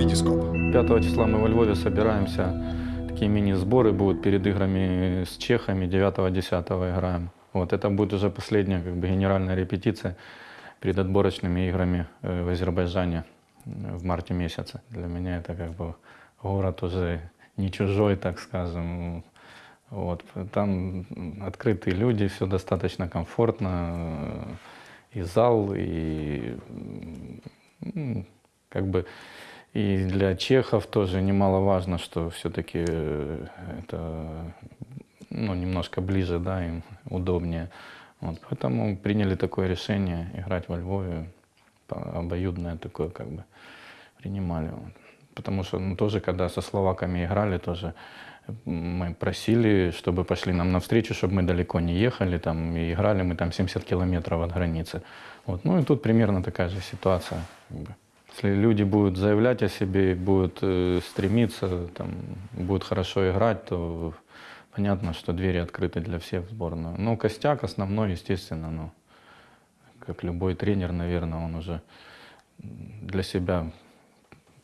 Витископ. 5 числа мы во Львове собираемся. Такие мини-сборы будут перед играми с чехами. 9-10 играем. Вот это будет уже последняя как бы, генеральная репетиция перед отборочными играми э, в Азербайджане э, в марте месяце. Для меня это как бы город уже не чужой, так скажем. Вот. Там открытые люди, все достаточно комфортно. И зал, и как бы и для чехов тоже немаловажно, что все-таки это ну, немножко ближе, да, им удобнее. Вот, поэтому приняли такое решение играть во Львове, обоюдное такое как бы принимали. вот. Потому что ну, тоже, когда со словаками играли, тоже мы просили, чтобы пошли нам навстречу, чтобы мы далеко не ехали, там, и играли мы там 70 километров от границы. Вот. Ну и тут примерно такая же ситуация. как бы. Если люди будут заявлять о себе, будут э, стремиться, там, будут хорошо играть, то понятно, что двери открыты для всех в сборную. Ну, костяк основной, естественно, ну, как любой тренер, наверное, он уже для себя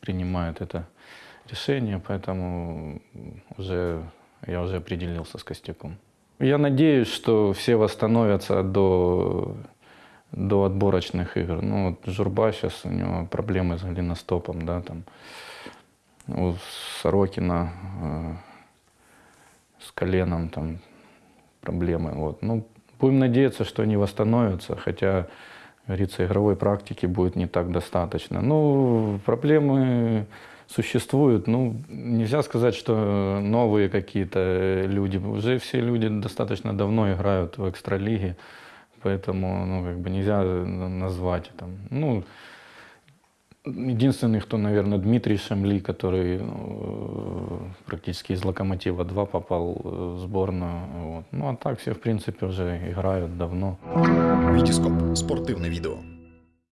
принимает это решение, поэтому уже я уже определился с Костяком. Я надеюсь, что все восстановятся до, до отборочных игр. Ну, вот Журба сейчас, у него проблемы с голеностопом, да, там, у Сорокина э, с коленом там проблемы. Вот. Ну, будем надеяться, что они восстановятся, хотя, говорится, игровой практики будет не так достаточно. Ну, проблемы существуют. Ну, нельзя сказать, что новые какие-то люди. Уже все люди достаточно давно играют в экстралиге, поэтому, ну, как бы нельзя назвать там. Ну, Единственный, кто, наверное, Дмитрий Шамли, который ну, практически из «Локомотива-2» попал э, в сборную. Вот. Ну, а так все, в принципе, уже играют давно. Витископ. Спортивне відео.